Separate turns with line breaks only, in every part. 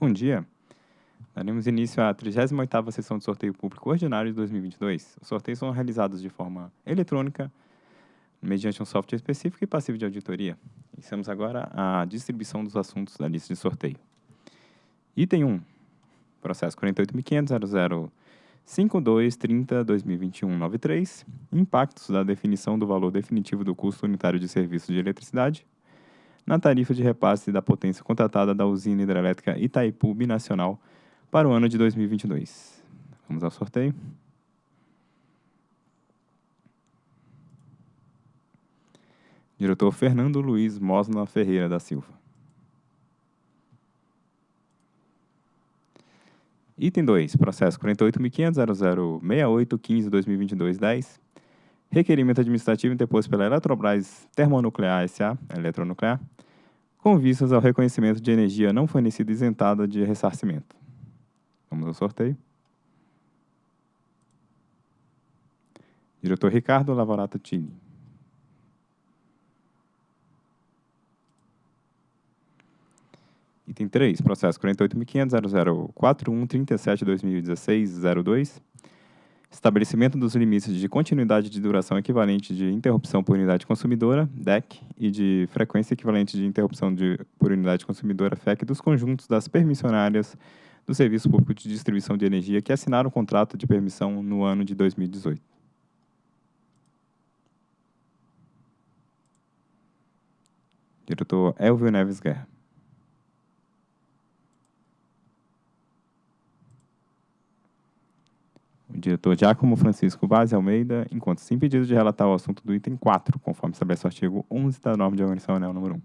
Bom dia. Daremos início à 38ª sessão de sorteio público ordinário de 2022. Os sorteios são realizados de forma eletrônica, mediante um software específico e passivo de auditoria. Iniciamos agora a distribuição dos assuntos da lista de sorteio. Item 1. Processo 48.500.005230.2021.93. Impactos da definição do valor definitivo do custo unitário de serviço de eletricidade na tarifa de repasse da potência contratada da usina hidrelétrica Itaipu Binacional para o ano de 2022. Vamos ao sorteio. Diretor Fernando Luiz Mosna Ferreira da Silva. Item 2, processo 48.500.0068.15.2022.10. Requerimento administrativo interposto pela Eletrobras Termonuclear S.A., Eletronuclear, com vistas ao reconhecimento de energia não fornecida isentada de ressarcimento. Vamos ao sorteio. Diretor Ricardo Lavorato Tini. Item 3, processo 48.500.0041.37.2016.02. Estabelecimento dos limites de continuidade de duração equivalente de interrupção por unidade consumidora, DEC, e de frequência equivalente de interrupção de, por unidade consumidora, FEC, dos conjuntos das permissionárias do Serviço Público de Distribuição de Energia que assinaram o contrato de permissão no ano de 2018. Diretor Elvio Neves Guerra. O diretor Giacomo Francisco Vaz Almeida encontra-se impedido de relatar o assunto do item 4, conforme estabelece o artigo 11 da norma de organização anel número 1. O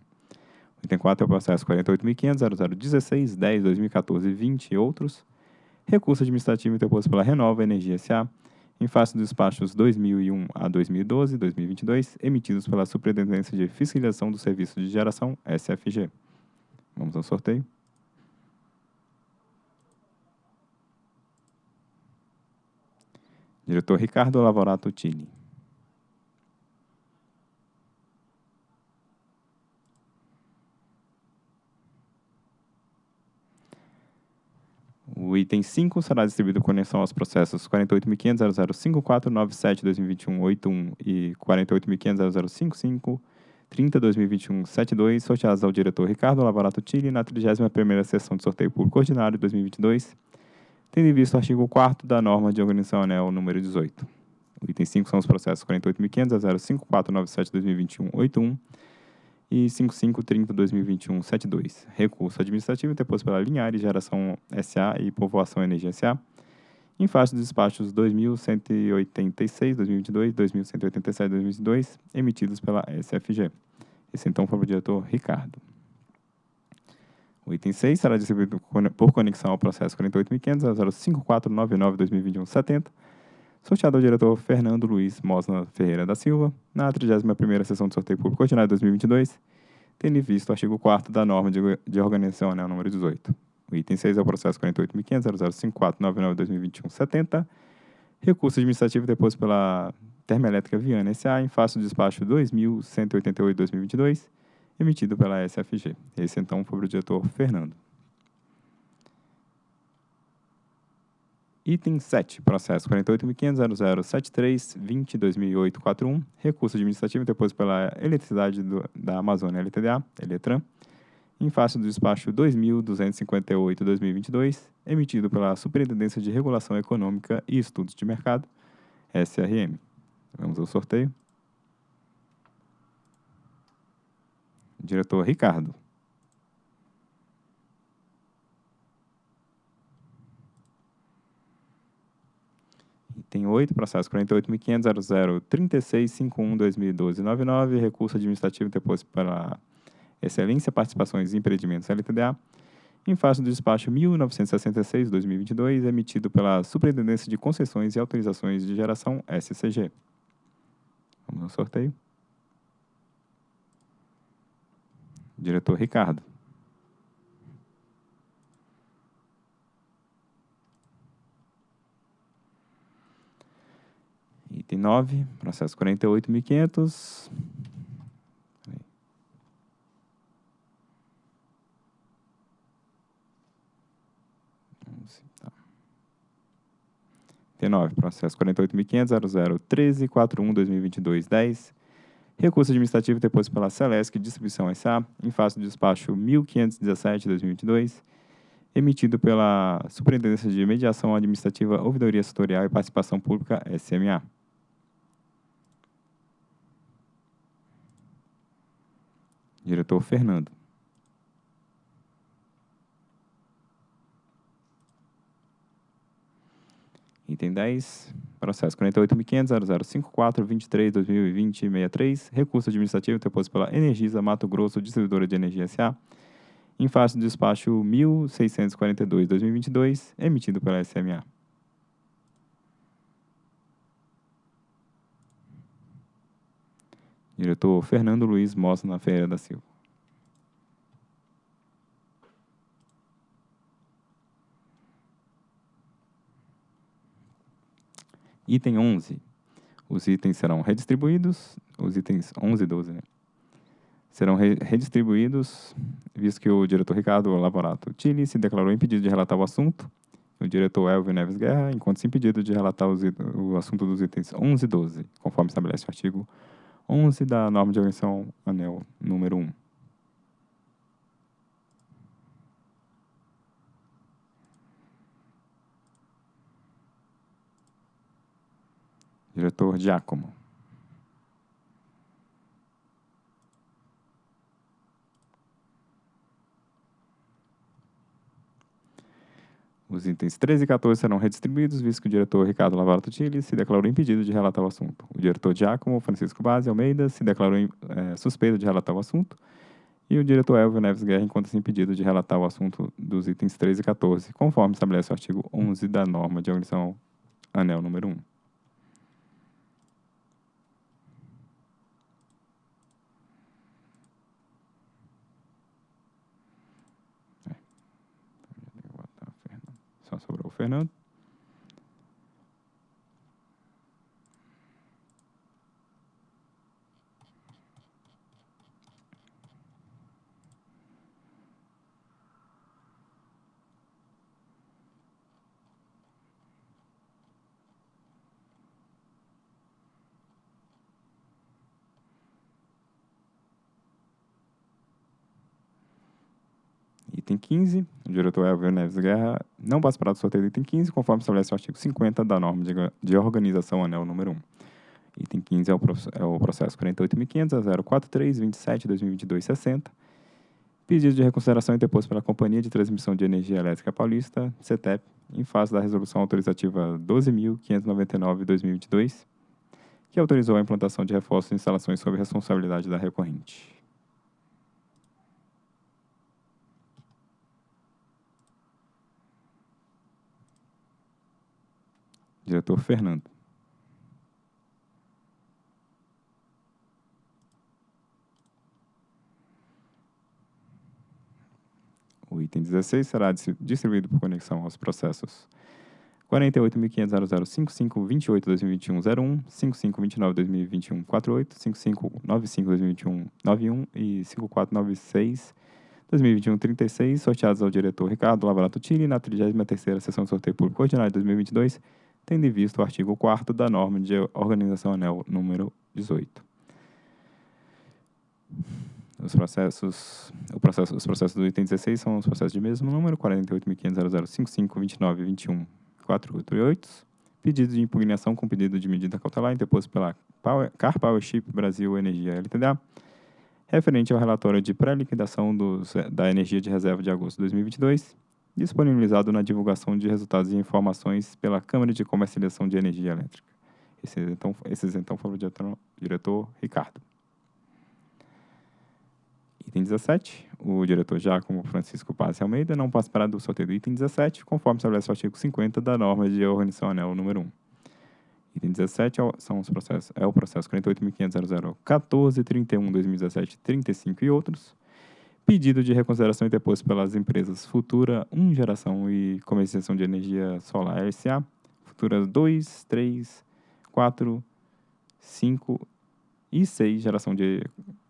item 4 é o processo 48.500.0016, 10, 2014, 20 e outros. Recurso administrativo interposto pela Renova Energia S.A., em face dos despachos 2001 a 2012 e 2022, emitidos pela Superintendência de Fiscalização do Serviço de Geração, SFG. Vamos ao sorteio. Diretor Ricardo Lavorato Tini. O item 5 será distribuído com conexão aos processos 48.500.005497-2021-81 e 48.500.0055-30-2021-72, sorteados ao diretor Ricardo Lavorato Tini na 31ª sessão de sorteio público ordinário de 2022, tendo em vista o artigo 4 da norma de organização anel número 18. O item 5 são os processos 48.500.05497-2021-81 e 5530-2021-72. Recurso administrativo interposto pela Linhares Geração SA e Povoação Energia SA, em face dos despachos 2186-2022 e 2187-2022, emitidos pela SFG. Esse então foi o diretor Ricardo. O item 6 será distribuído por conexão ao processo 48.500.05499-2021-70, sorteado ao diretor Fernando Luiz Mosna Ferreira da Silva, na 31ª sessão de sorteio público ordinário de 2022, tendo visto o artigo 4 da norma de, de organização anel número 18. O item 6 é o processo 48.500.05499-2021-70, recurso administrativo deposto pela Termoelétrica Viana S.A. em face do despacho 2188-2022, emitido pela SFG. Esse, então, foi o diretor Fernando. Item 7, processo 48.500.0073.20.2008.41, recurso administrativo interposto pela Eletricidade do, da Amazônia LTDA, Eletran, em face do despacho 2.258.2022, emitido pela Superintendência de Regulação Econômica e Estudos de Mercado, SRM. Vamos ao sorteio. Diretor Ricardo. Item 8, processo 48.500.003651.2012.99, recurso administrativo interposto pela Excelência Participações e Empreendimentos LTDA, em face do despacho 1966-2022, emitido pela Superintendência de Concessões e Autorizações de Geração, SCG. Vamos ao sorteio. Diretor Ricardo. Item 9, processo 48.500. Tá. Item 9, processo 48.500.0013.41.2022.10. Recurso administrativo deposto pela Celesc Distribuição S.A. em face do despacho 1517-2022, emitido pela Superintendência de Mediação Administrativa, Ouvidoria Setorial e Participação Pública, SMA. Diretor Fernando. Item 10, processo 48.500.0054.23.2020.63, recurso administrativo interposto pela Energisa Mato Grosso, distribuidora de energia S.A., em face do despacho 1642-2022, emitido pela SMA. Diretor Fernando Luiz Mosna Ferreira da Silva. Item 11. Os itens serão redistribuídos, os itens 11 e 12, né? Serão re redistribuídos, visto que o diretor Ricardo Lavorato Tilly se declarou impedido de relatar o assunto, o diretor Elvio Neves Guerra encontra-se impedido de relatar o assunto dos itens 11 e 12, conforme estabelece o artigo 11 da norma de organização anel número 1. Diretor Giacomo. Os itens 13 e 14 serão redistribuídos, visto que o diretor Ricardo Lavarato Tilly se declarou impedido de relatar o assunto. O diretor Giacomo Francisco Base Almeida se declarou é, suspeito de relatar o assunto. E o diretor Elvio Neves Guerra encontra-se impedido de relatar o assunto dos itens 13 e 14, conforme estabelece o artigo 11 da norma de organização anel número 1. ibuprofeno item 15, o diretor Elvio Neves Guerra não participará do sorteio do item 15, conforme estabelece o artigo 50 da norma de, de organização anel número 1. Item 15 é o, é o processo 48.500.043.27.2022.60. Pedido de reconsideração interposto pela Companhia de Transmissão de Energia Elétrica Paulista, CETEP, em face da resolução autorizativa 12.599-2022, que autorizou a implantação de reforços e instalações sob responsabilidade da recorrente. Diretor Fernando. O item 16 será distribuído por conexão aos processos 48.500.0055.28.2021.01, 5529.2021.48, 5595.2021.91 e 5496.2021.36, sorteados ao diretor Ricardo Lavarato Tini na 33ª Sessão de Sorteio Público Ordinário de 2022, tendo em vista o artigo 4 da norma de organização anel número 18. Os processos, o processo, os processos do item 16 são os processos de mesmo número, 48.500.0055.29.21.488. Pedido de impugnação com pedido de medida cautelar interposto pela Power, Car Powership Brasil Energia LTDA, referente ao relatório de pré-liquidação da energia de reserva de agosto de 2022, disponibilizado na divulgação de resultados e informações pela Câmara de Comercialização de Energia Elétrica. Esses então, esses, então foram o diretor, diretor Ricardo. Item 17. O diretor Giacomo Francisco Paz Almeida não participará do sorteio do item 17, conforme estabelece o artigo 50 da norma de organização anel número 1. Item 17 é são os processos, é o processo 48.500.0014.31.2017.35 e outros, Pedido de reconsideração interposto pelas empresas Futura 1 Geração e Comercialização de Energia Solar S.A., Futura 2, 3, 4, 5 e 6 Geração de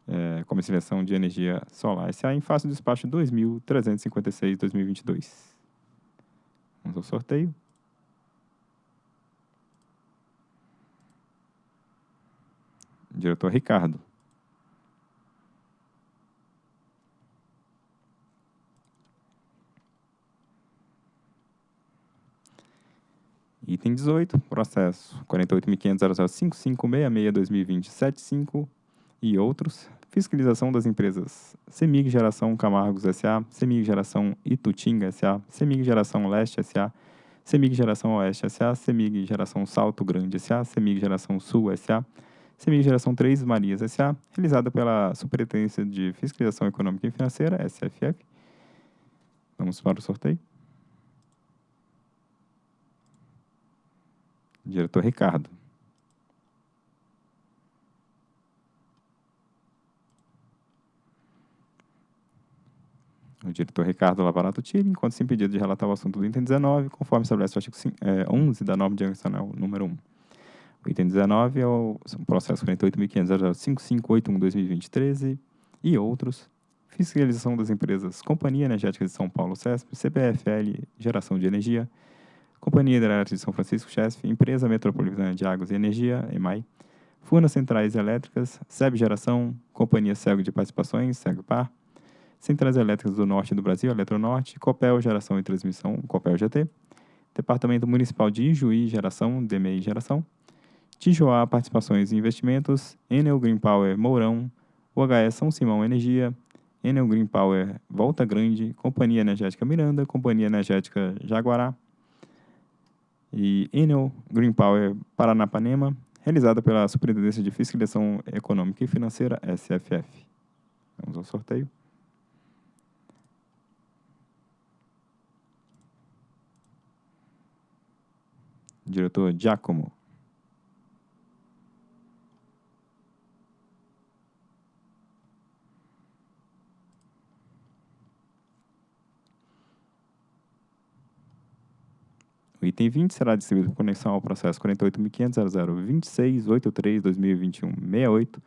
é, Comercialização de Energia Solar S.A. em face do despacho 2356-2022. Vamos ao sorteio. Diretor Ricardo. Item 18, processo 48.500.005566-2020-75 e outros. Fiscalização das empresas Semig Geração Camargos S.A., Semig Geração Itutinga S.A., Semig Geração Leste S.A., Semig Geração Oeste S.A., Semig Geração Salto Grande S.A., Semig Geração Sul S.A., Semig Geração 3 Marias S.A., realizada pela Superintendência de Fiscalização Econômica e Financeira, SFF. Vamos para o sorteio. Diretor Ricardo. O diretor Ricardo Lavarato Tille, enquanto se impedido de relatar o assunto do item 19, conforme estabelece o artigo 11 da norma de organizacional número 1. O item 19 é o processo 48.500.005581-2020-13 e outros. Fiscalização das empresas Companhia Energética de São Paulo, CESP, CPFL, Geração de Energia, Companhia Hidrelétrica de São Francisco, CHESF, Empresa Metropolitana de Águas e Energia, EMAI, Furnas Centrais Elétricas, SEB Geração, Companhia Cego de Participações, SEGPAR, Centrais Elétricas do Norte do Brasil, Eletronorte, Copel Geração e Transmissão, Copel GT, Departamento Municipal de Ijuí Geração, DMI Geração, Tijoá Participações e Investimentos, Enel Green Power Mourão, UHS São Simão Energia, Enel Green Power Volta Grande, Companhia Energética Miranda, Companhia Energética Jaguará, e Enel Green Power Paranapanema, realizada pela Superintendência de Fiscalização Econômica e Financeira, SFF. Vamos ao sorteio. Diretor Giacomo. O item 20 será distribuído por conexão ao processo 48.500.002683-2021-68,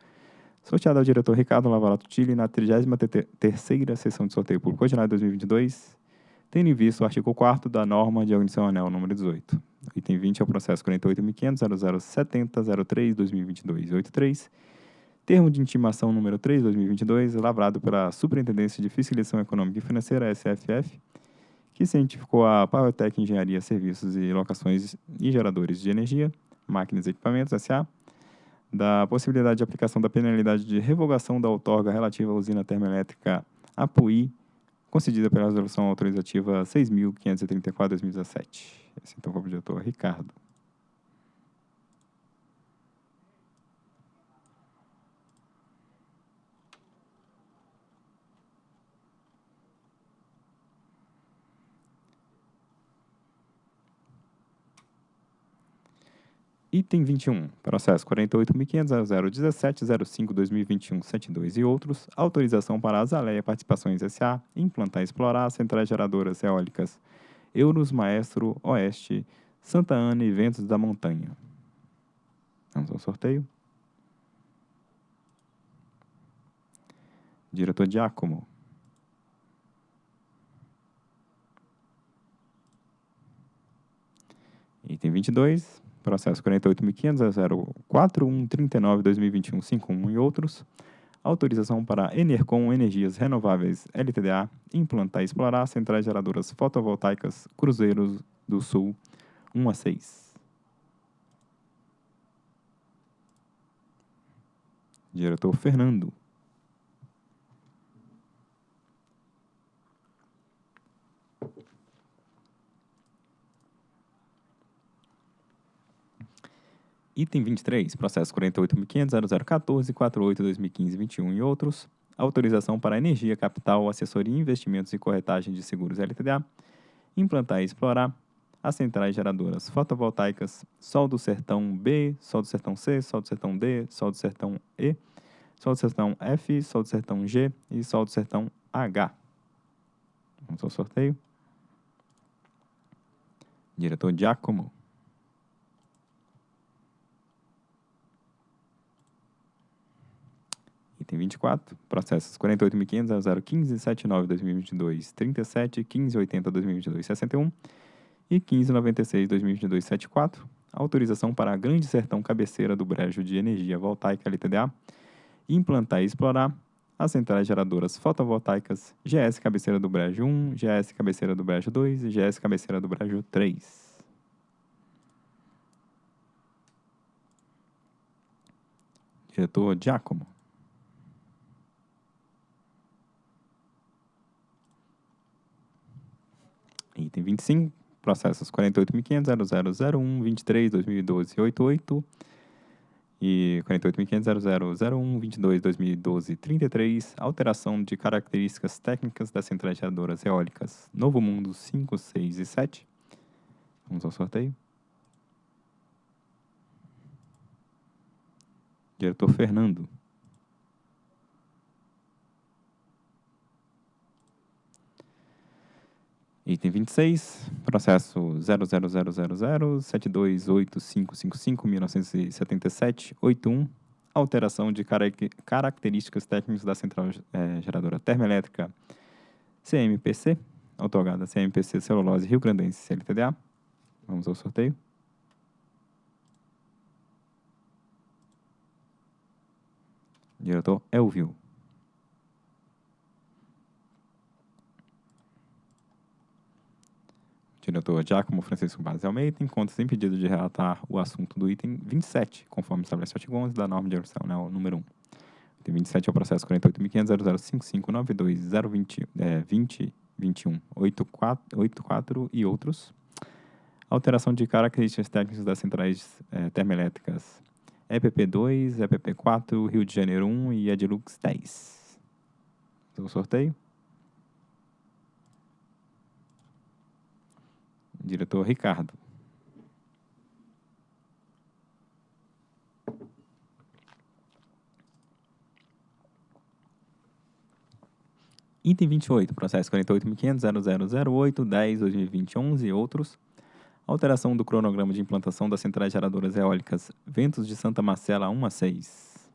sorteado ao diretor Ricardo Lavarato Tille na 33ª sessão de sorteio público ordinário 2022, tendo em vista o artigo 4 da norma de organização anel número 18. O item 20 é o processo 48.500.0070.03-2022-83, termo de intimação número 3-2022, lavrado pela Superintendência de Fiscalização Econômica e Financeira, SFF, que cientificou a PowerTech Engenharia, Serviços e Locações e Geradores de Energia, Máquinas e Equipamentos, S.A., da possibilidade de aplicação da penalidade de revogação da outorga relativa à usina termoelétrica Apuí, concedida pela Resolução Autorizativa 6.534-2017. Esse então foi o diretor Ricardo. Item 21, processo 48.500.017.05.2021.72 e outros, autorização para a Azaleia Participações S.A. implantar e explorar centrais geradoras eólicas Euros Maestro Oeste, Santa Ana e Ventos da Montanha. Vamos ao sorteio. Diretor Giacomo. Item 22, processo 48.500.04139.2021.51 e outros, autorização para Enercom Energias Renováveis LTDA implantar e explorar centrais geradoras fotovoltaicas Cruzeiros do Sul 1 a 6. Diretor Fernando. Item 23, processo 48.500.0014.48.2015.21 e outros. Autorização para energia, capital, assessoria, investimentos e corretagem de seguros LTDA. Implantar e explorar as centrais geradoras fotovoltaicas Sol do Sertão B, Sol do Sertão C, Sol do Sertão D, Sol do Sertão E, Sol do Sertão F, Sol do Sertão G e Sol do Sertão H. Vamos ao sorteio. Diretor Giacomo. Item 24, processos 48.500.015.79.2022, 37, 1580.2022, 61 E 1596-2022-74, autorização para a Grande Sertão Cabeceira do Brejo de Energia Voltaica LTDA, implantar e explorar as centrais geradoras fotovoltaicas GS Cabeceira do Brejo 1, GS Cabeceira do Brejo 2 e GS Cabeceira do Brejo 3. Diretor Giacomo. Item 25, processos 48.500.0001, 23, 2012, 88 e 48.500.0001, 22, 2012, 33, alteração de características técnicas das centrais geradoras eólicas Novo Mundo 5, 6 e 7. Vamos ao sorteio. Diretor Fernando. Item 26, processo 00000728555-1977-81, alteração de características técnicas da central é, geradora termoelétrica CMPC, otorgada CMPC Celulose Rio Grandense CLTDA. Vamos ao sorteio. Diretor Elvio. Diretor Giacomo Francisco Barros Almeida encontra-se impedido de relatar o assunto do item 27, conforme estabelece o artigo 11 da norma de organização né, número 1. Item 27 é o processo 48.500.0055.92.020, é, 20, 21, 84, 84 e outros. Alteração de características técnicas das centrais é, termoelétricas EPP2, EPP4, Rio de Janeiro 1 e Edilux 10. O sorteio. Diretor Ricardo. Item 28, processo 48.500.0008.10.2020.11 e outros Alteração do cronograma de implantação das centrais geradoras eólicas Ventos de Santa Marcela 1 a 6.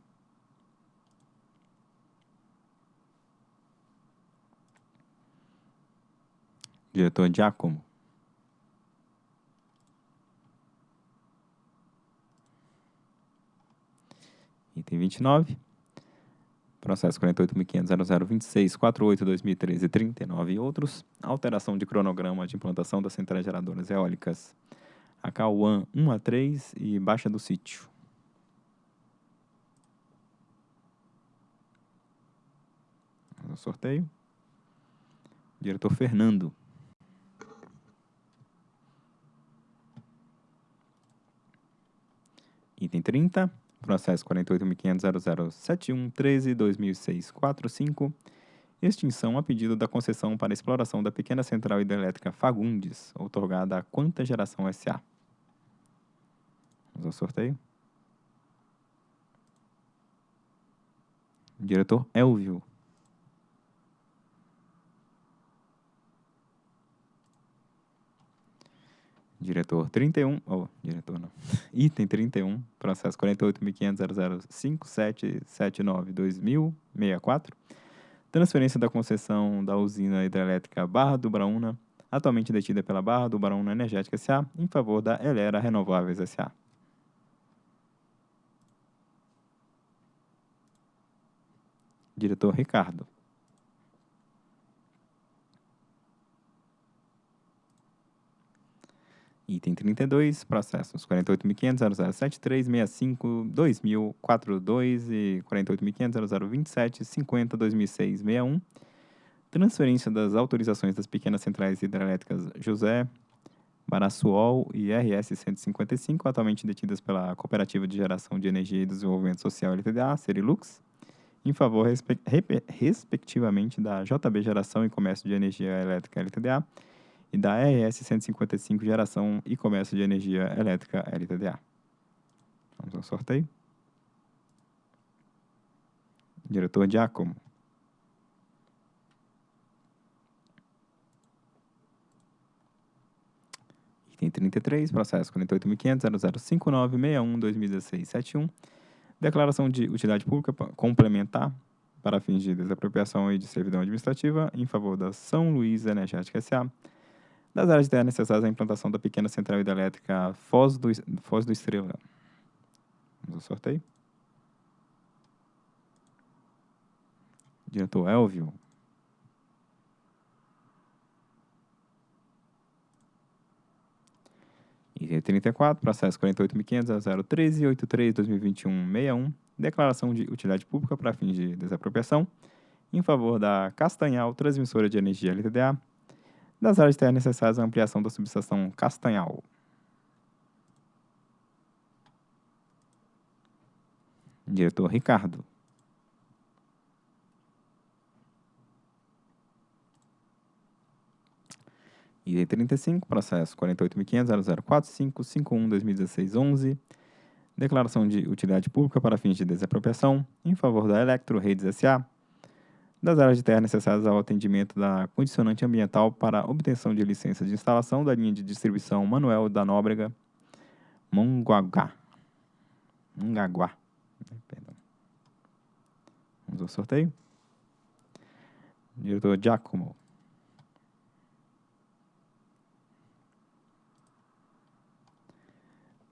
Diretor Giacomo. Item 29. Processo 48.500.0026.48.2013 39 e outros. Alteração de cronograma de implantação das centrais geradoras eólicas Acauã 1 a 3 e Baixa do Sítio. Ao sorteio. Diretor Fernando. Item 30 processo 48.500.0071.13.2006.45, extinção a pedido da concessão para exploração da pequena central hidrelétrica Fagundes, outorgada a Quanta Geração S.A. Vamos ao sorteio. Diretor Elvio. Diretor 31, oh, diretor não, item 31, processo 48.500.005779.2064, transferência da concessão da usina hidrelétrica Barra do Braúna, atualmente detida pela Barra do Braúna Energética S.A., em favor da Elera Renováveis S.A. Diretor Ricardo. Item 32, processos 48.500.0073.65.2042 e 48.500.0027.50.2006.61. Transferência das autorizações das pequenas centrais hidrelétricas José, Barassuol e RS 155, atualmente detidas pela Cooperativa de Geração de Energia e Desenvolvimento Social LTDA, Serilux, em favor, respectivamente, da JB Geração e Comércio de Energia Elétrica LTDA e da RS 155 Geração e Comércio de Energia Elétrica LTDA. Vamos ao sorteio. Diretor Giacomo. Item 33, processo 48.500.0059.61.2016.71. Declaração de utilidade pública complementar para fins de desapropriação e de servidão administrativa em favor da São Luís Energética S.A., das áreas de terra necessárias à implantação da pequena central hidrelétrica Foz do, Foz do Estrela. Vamos ao sorteio. Diretor Elvio. Item 34, processo 48.500.013.83.2021.61, declaração de utilidade pública para fins de desapropriação, em favor da Castanhal Transmissora de Energia LTDA, das áreas terras necessárias à ampliação da subestação Castanhal. Diretor Ricardo. Item 35, processo 48.500.0045.51.2016.11, declaração de utilidade pública para fins de desapropriação em favor da Electro Redes S.A., das áreas de terra necessárias ao atendimento da condicionante ambiental para obtenção de licença de instalação da linha de distribuição Manuel da Nóbrega, Mongaguá. Mongaguá. Perdão. Vamos ao sorteio. Diretor Giacomo.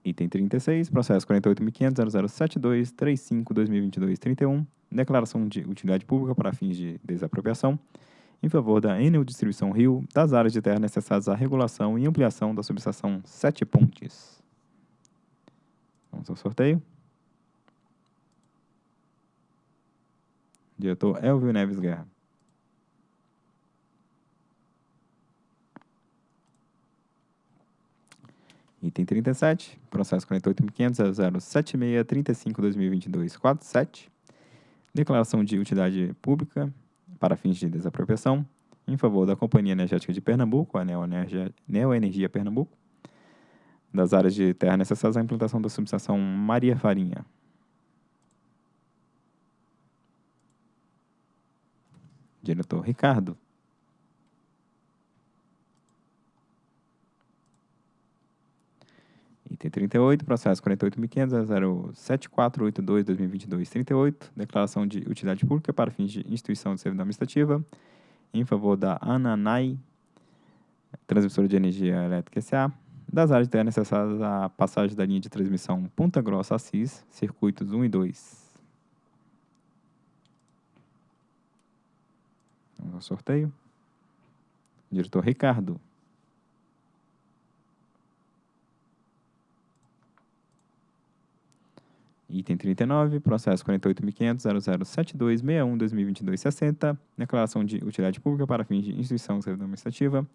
Item 36, processo 48.500.0072.35.2022.31, declaração de utilidade pública para fins de desapropriação, em favor da Enel Distribuição Rio, das áreas de terra necessárias à regulação e ampliação da subestação Sete Pontes. Vamos ao sorteio. Diretor Elvio Neves Guerra. Item 37, processo 48.500.0076.35.2022.47, declaração de utilidade pública para fins de desapropriação em favor da Companhia Energética de Pernambuco, a Neoenergia, Neoenergia Pernambuco, das áreas de terra necessárias à implantação da subestação Maria Farinha. Diretor Ricardo. Item 38, processo 48.500.07482.2022.38, declaração de utilidade pública para fins de instituição de servidão administrativa, em favor da Ananai, transmissora de energia elétrica S.A., das áreas terra necessárias à passagem da linha de transmissão Ponta Grossa Assis, circuitos 1 e 2. Vamos ao sorteio. Diretor Ricardo. Item 39, processo 48.500.0072.61.2022.60, declaração de utilidade pública para fins de instituição administrativa,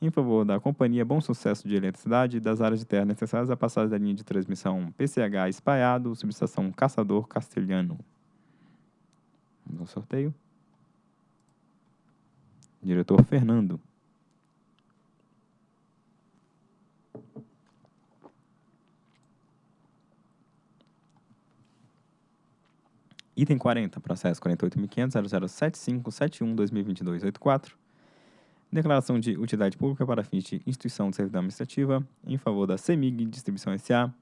em favor da Companhia Bom Sucesso de Eletricidade das áreas de terra necessárias à passagem da linha de transmissão PCH Espaiado, subestação Caçador Castelhano. Vamos ao sorteio. Diretor Fernando. Item 40, processo 48.500.0075.71.2022.84. Declaração de utilidade pública para fins de instituição de servidão administrativa em favor da CEMIG Distribuição S.A.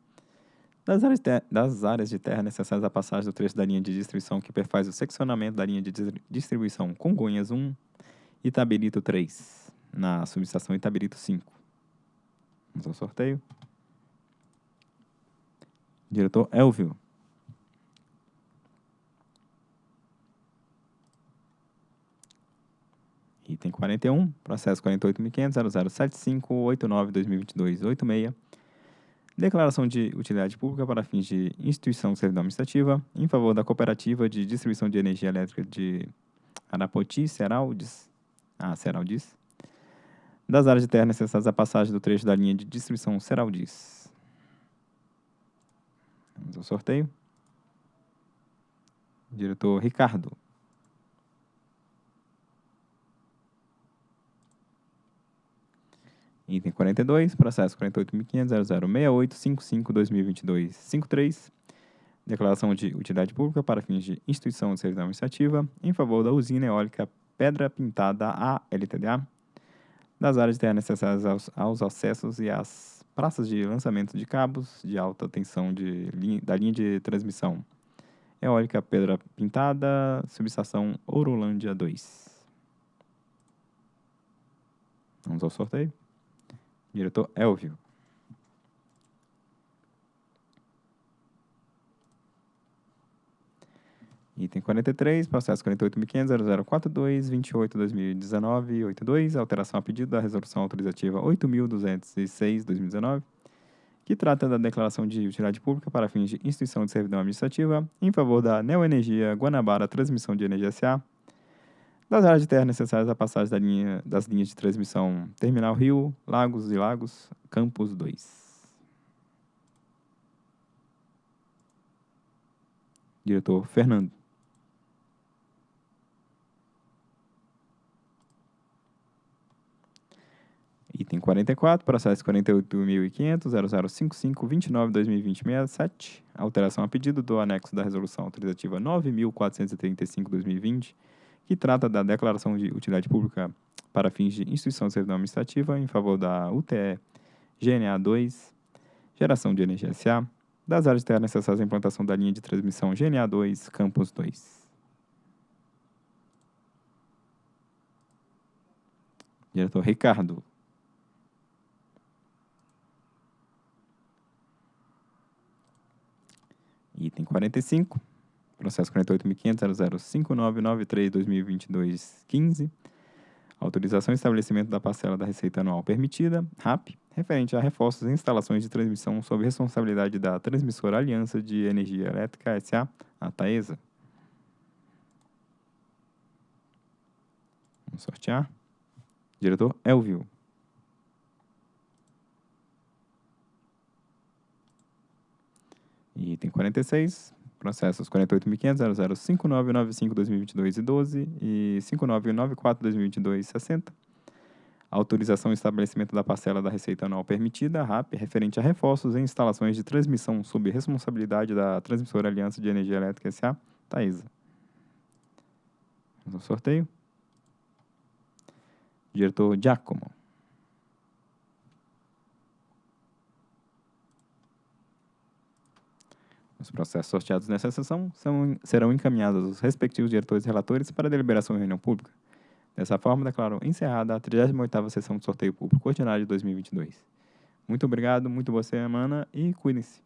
Das áreas, das áreas de terra necessárias à passagem do trecho da linha de distribuição que perfaz o seccionamento da linha de distribuição Congonhas 1 Itabirito 3, na subestação Itabirito 5. Vamos ao sorteio. Diretor Elvio. Item 41, processo 48.500.0075.89.2022.86. Declaração de utilidade pública para fins de instituição de servidão administrativa em favor da Cooperativa de Distribuição de Energia Elétrica de Arapoti, Seraldes, ah, Seraldes, das áreas de terra necessárias à passagem do trecho da linha de distribuição Seraldes. Vamos ao sorteio. Diretor Ricardo. Item 42, processo 48.500.0068.55.2022.53, declaração de utilidade pública para fins de instituição de servidão administrativa em favor da usina eólica Pedra Pintada A LTDA, das áreas de terra necessárias aos, aos acessos e às praças de lançamento de cabos de alta tensão de da linha de transmissão eólica Pedra Pintada, subestação Ourolândia 2. Vamos ao sorteio. Diretor Elvio. Item 43, processo 48.500.0042.28.2019.82, alteração a pedido da resolução autorizativa 8.206.2019, que trata da declaração de utilidade pública para fins de instituição de servidão administrativa em favor da Neoenergia Guanabara Transmissão de Energia S.A., das áreas de terra necessárias à passagem da linha, das linhas de transmissão Terminal Rio, Lagos e Lagos, Campos 2. Diretor Fernando. Item 44, processo 48.500.0055.29.2020.67, alteração a pedido do anexo da resolução autorizativa 9.435.2020, que trata da declaração de utilidade pública para fins de instituição de servidão administrativa em favor da UTE GNA 2, geração de energia SA, das áreas de terra necessárias à implantação da linha de transmissão GNA 2, Campus 2. Diretor Ricardo. Item 45, processo 48.500.005993.2022.15, autorização e estabelecimento da parcela da receita anual permitida, RAP, referente a reforços e instalações de transmissão sob responsabilidade da Transmissora Aliança de Energia Elétrica S.A., a TAESA. Vamos sortear. Diretor Elvio. Item 46, processos 48.500.005995.2022 e 12 e 5994.2022-60. Autorização e estabelecimento da parcela da receita anual permitida, RAP, referente a reforços em instalações de transmissão sob responsabilidade da Transmissora Aliança de Energia Elétrica S.A., Taesa. Vamos ao sorteio. Diretor Giacomo. Os processos sorteados nessa sessão são, serão encaminhados aos respectivos diretores e relatores para deliberação em reunião pública. Dessa forma, declaro encerrada a 38ª sessão de sorteio público ordinário de 2022. Muito obrigado, muito boa semana e cuidem-se.